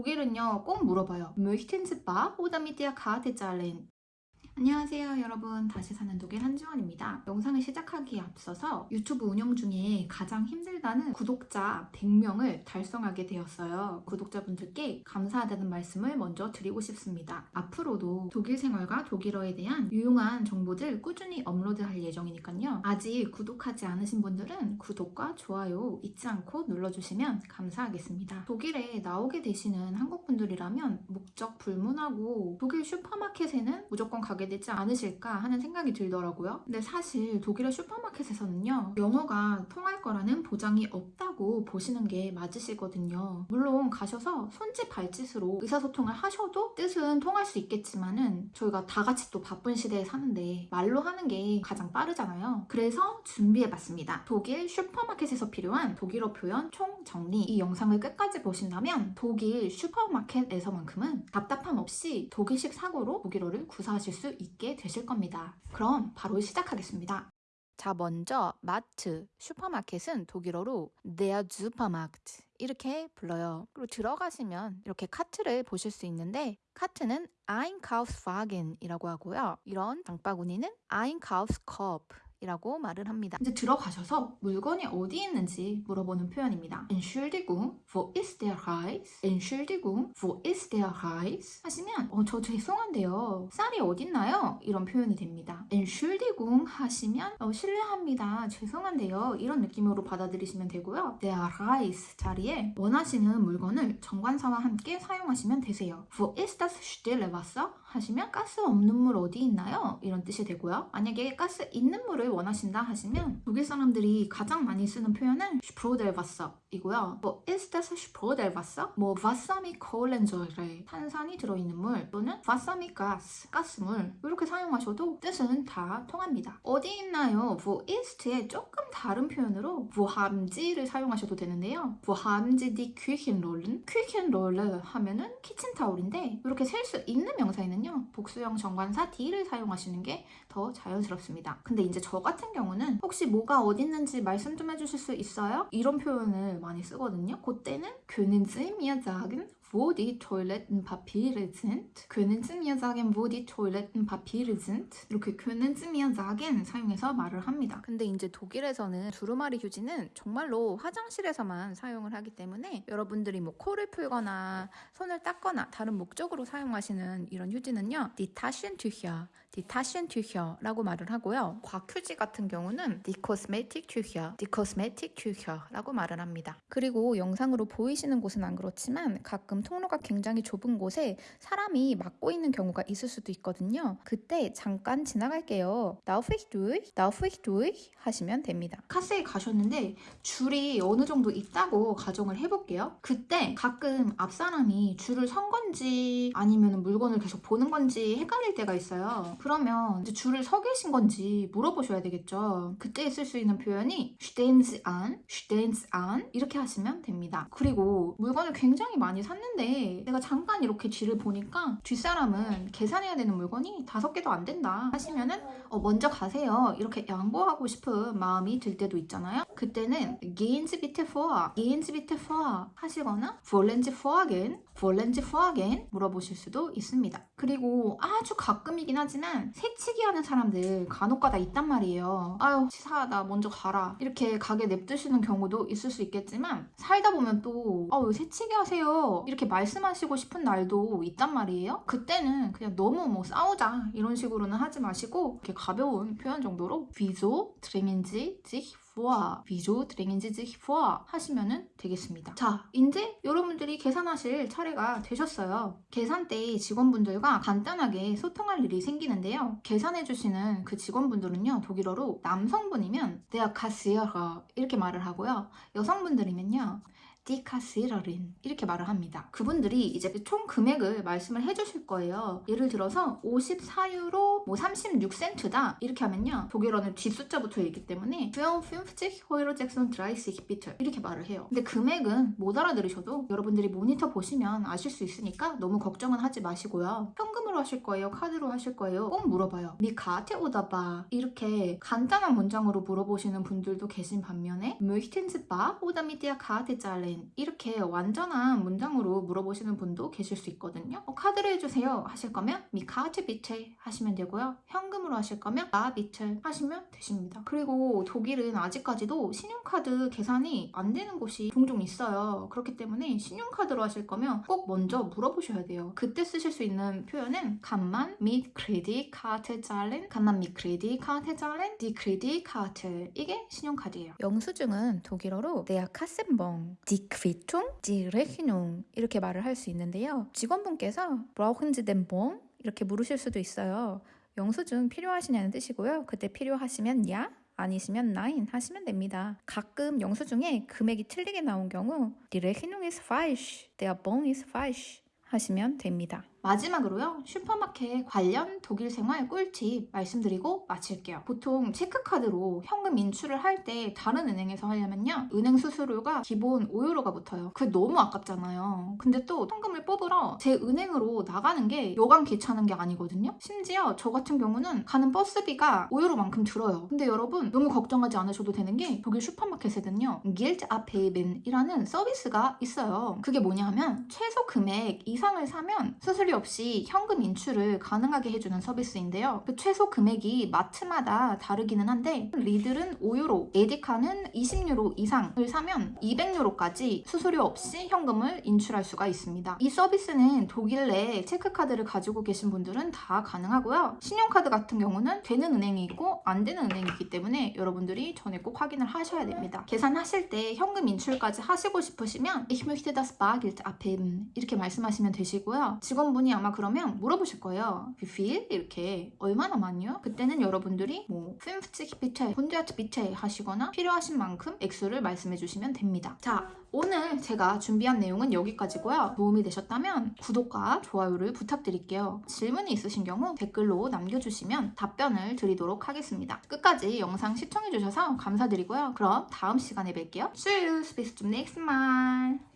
독일은요 꼭 물어봐요. möchten Sie bar oder mit der Karte zahlen? 안녕하세요 여러분. 다시 사는 독일 한지원입니다. 영상을 시작하기에 앞서서 유튜브 운영 중에 가장 힘들다는 구독자 100명을 달성하게 되었어요. 구독자분들께 감사하다는 말씀을 먼저 드리고 싶습니다. 앞으로도 독일 생활과 독일어에 대한 유용한 정보들 꾸준히 업로드할 예정이니까요. 아직 구독하지 않으신 분들은 구독과 좋아요 잊지 않고 눌러주시면 감사하겠습니다. 독일에 나오게 되시는 한국분들이라면 목적 불문하고 독일 슈퍼마켓에는 무조건 가게 되지 않으실까 하는 생각이 들더라고요. 근데 사실 독일의 슈퍼마켓에서는요. 영어가 통할 거라는 보장이 없다 고 보시는 게 맞으시거든요. 물론 가셔서 손짓 발짓으로 의사소통을 하셔도 뜻은 통할 수 있겠지만 은 저희가 다 같이 또 바쁜 시대에 사는데 말로 하는 게 가장 빠르잖아요. 그래서 준비해봤습니다. 독일 슈퍼마켓에서 필요한 독일어 표현 총 정리 이 영상을 끝까지 보신다면 독일 슈퍼마켓에서만큼은 답답함 없이 독일식 사고로 독일어를 구사하실 수 있게 되실 겁니다. 그럼 바로 시작하겠습니다. 자, 먼저 마트, 슈퍼마켓은 독일어로 der Supermarkt 이렇게 불러요. 그리고 들어가시면 이렇게 카트를 보실 수 있는데 카트는 Einkaufswagen이라고 하고요. 이런 장바구니는 Einkaufskorb 이라고 말을 합니다. 이제 들어가셔서 물건이 어디 있는지 물어보는 표현입니다. Entschuldigung, wo ist der Reis? Entschuldigung, wo ist der Reis? 하시면 어, 저 죄송한데요. 쌀이 어딨나요? 이런 표현이 됩니다. Entschuldigung 하시면 어, 실례합니다. 죄송한데요. 이런 느낌으로 받아들이시면 되고요. Der Reis 자리에 원하시는 물건을 정관사와 함께 사용하시면 되세요. Wo ist das stille Wasser? 하시면 가스 없는 물 어디 있나요? 이런 뜻이 되고요. 만약에 가스 있는 물을 원하신다 하시면 독일 사람들이 가장 많이 쓰는 표현은 Sprudelwasser이고요. 뭐 ist das Sprudelwasser? 뭐 mit Kohlensäure 탄산이 들어있는 물 또는 mit Gas 가스물 이렇게 사용하셔도 뜻은 다 통합니다. 어디 있나요? Wo ist에 조금 다른 표현으로 Sie를 사용하셔도 되는데요. Sie die Küchenrollen? Küchenrolle 하면은 키친타올인데 이렇게 셀 수 있는 명사에는요. 복수형 정관사 D를 사용하시는 게 더 자연스럽습니다. 근데 이제 저 같은 경우는 혹시 뭐가 어디 있는지 말씀 좀 해주실 수 있어요? 이런 표현을 많이 쓰거든요. 그때는 Sie mir sagen, wo die Toilettenpapiere sind? können Sie mir sagen, wo die Toilettenpapiere sind? 이렇게 können Sie mir sagen 사용해서 말을 합니다. 근데 이제 독일에서는 두루마리 휴지는 정말로 화장실에서만 사용을 하기 때문에 여러분들이 뭐 코를 풀거나 손을 닦거나 다른 목적으로 사용하시는 이런 휴지는요. die Taschentücher, die Taschentücher라고 말을 하고요. 곽휴지 같은 경우는 die Kosmetiktücher, die Kosmetiktücher라고 말을 합니다. 그리고 영상으로 보이시는 곳은 안 그렇지만 가끔 통로가 굉장히 좁은 곳에 사람이 막고 있는 경우가 있을 수도 있거든요. 그때 잠깐 지나갈게요. Darf ich durch? Darf ich durch? 하시면 됩니다. 카세에 가셨는데 줄이 어느 정도 있다고 가정을 해볼게요. 그때 가끔 앞 사람이 줄을 선 건지 아니면 물건을 계속 보는 건지 헷갈릴 때가 있어요. 그러면 이제 줄을 서 계신 건지 물어보셔야 되겠죠. 그때 쓸 수 있는 표현이 stehen Sie an, stehen Sie an 이렇게 하시면 됩니다. 그리고 물건을 굉장히 많이 샀는데 내가 잠깐 이렇게 뒤를 보니까 뒷사람은 계산해야 되는 물건이 다섯 개도 안 된다 하시면은 어, 먼저 가세요. 이렇게 양보하고 싶은 마음이 들 때도 있잖아요. 그때는 gehen Sie bitte vor, gehen Sie bitte vor 하시거나 wollen Sie vorgehen, wollen Sie vorgehen 물어보실 수도 있습니다. 그리고 아주 가끔이긴 하지만 새치기 하는 사람들 간혹가다 있단 말이에요. 아유 치사하다 먼저 가라 이렇게 가게 냅두시는 경우도 있을 수 있겠지만 살다 보면 또 아왜 새치기 하세요 이렇게 말씀하시고 싶은 날도 있단 말이에요. 그때는 그냥 너무 뭐 싸우자 이런 식으로는 하지 마시고 이렇게 가벼운 표현 정도로 sich vor, wieso drängen Sie sich vor 하시면 되겠습니다. 자, 이제 여러분들이 계산하실 차례가 되셨어요. 계산 때 직원분들과 간단하게 소통할 일이 생기는데요. 계산해주시는 그 직원분들은요, 독일어로 남성분이면 der Kassierer 이렇게 말을 하고요. 여성분들이면요, Kassiererin 이렇게 말을 합니다. 그분들이 이제 총 금액을 말씀을 해주실 거예요. 예를 들어서 54유로 뭐 36센트다 이렇게 하면요. 독일어는 뒷숫자부터 있기 때문에 52 Euro sechsunddreißig 이렇게 말을 해요. 근데 금액은 못 알아들으셔도 여러분들이 모니터 보시면 아실 수 있으니까 너무 걱정은 하지 마시고요. 현금으로 하실 거예요? 카드로 하실 거예요? 꼭 물어봐요. mit Karte oder bar 이렇게 간단한 문장으로 물어보시는 분들도 계신 반면에 mit der Karte zahlen 이렇게 완전한 문장으로 물어보시는 분도 계실 수 있거든요. 어, 카드로 해주세요 하실 거면 미카트 비체 하시면 되고요. 현금으로 하실 거면 나 비체 하시면 되십니다. 그리고 독일은 아직까지도 신용카드 계산이 안 되는 곳이 종종 있어요. 그렇기 때문에 신용카드로 하실 거면 꼭 먼저 물어보셔야 돼요. 그때 쓰실 수 있는 표현은 간만 mit Kreditkarte zahlen, 간만 mit Kreditkarte zahlen, die Kreditkarte 이게 신용카드예요. 영수증은 독일어로 der Kassenbon, die Quittung, die Rechnung 이렇게 말을 할 수 있는데요. 직원분께서 brauchen Sie den Bon? 이렇게 물으실 수도 있어요. 영수증 필요하시냐는 뜻이고요. 그때 필요하시면 야 아니시면 nein 하시면 됩니다. 가끔 영수증에 금액이 틀리게 나온 경우 Die Rechnung ist falsch, der Bon ist falsch 하시면 됩니다. 마지막으로요 슈퍼마켓 관련 독일 생활 꿀팁 말씀드리고 마칠게요. 보통 체크카드로 현금 인출을 할 때 다른 은행에서 하려면요 은행 수수료가 기본 5유로가 붙어요. 그게 너무 아깝잖아요. 근데 또 현금을 뽑으러 제 은행으로 나가는 게 여간 귀찮은 게 아니거든요. 심지어 저 같은 경우는 가는 버스비가 5유로만큼 들어요. 근데 여러분 너무 걱정하지 않으셔도 되는 게 독일 슈퍼마켓에는요 Gilt Abheben이라는 서비스가 있어요. 그게 뭐냐 하면 최소 금액 이상을 사면 수수료 없이 현금 인출을 가능하게 해주는 서비스인데요. 그 최소 금액이 마트마다 다르기는 한데 리들은 5유로, 에디카는 20유로 이상을 사면 200유로까지 수수료 없이 현금을 인출할 수가 있습니다. 이 서비스는 독일 내 체크카드를 가지고 계신 분들은 다 가능하고요. 신용카드 같은 경우는 되는 은행이 있고 안 되는 은행이 있기 때문에 여러분들이 전에 꼭 확인을 하셔야 됩니다. 계산하실 때 현금 인출까지 하시고 싶으시면 Ich möchte das Bargeld abheben 이렇게 말씀하시면 되시고요. 직원분 분이 아마 그러면 물어보실 거예요. 비필 이렇게 얼마나 많이요? 그때는 여러분들이 뭐50 비체, 100 비체 하시거나 필요하신 만큼 액수를 말씀해 주시면 됩니다. 자, 오늘 제가 준비한 내용은 여기까지고요. 도움이 되셨다면 구독과 좋아요를 부탁드릴게요. 질문이 있으신 경우 댓글로 남겨주시면 답변을 드리도록 하겠습니다. 끝까지 영상 시청해주셔서 감사드리고요. 그럼 다음 시간에 뵐게요. Tschüss, bis zum nächsten Mal.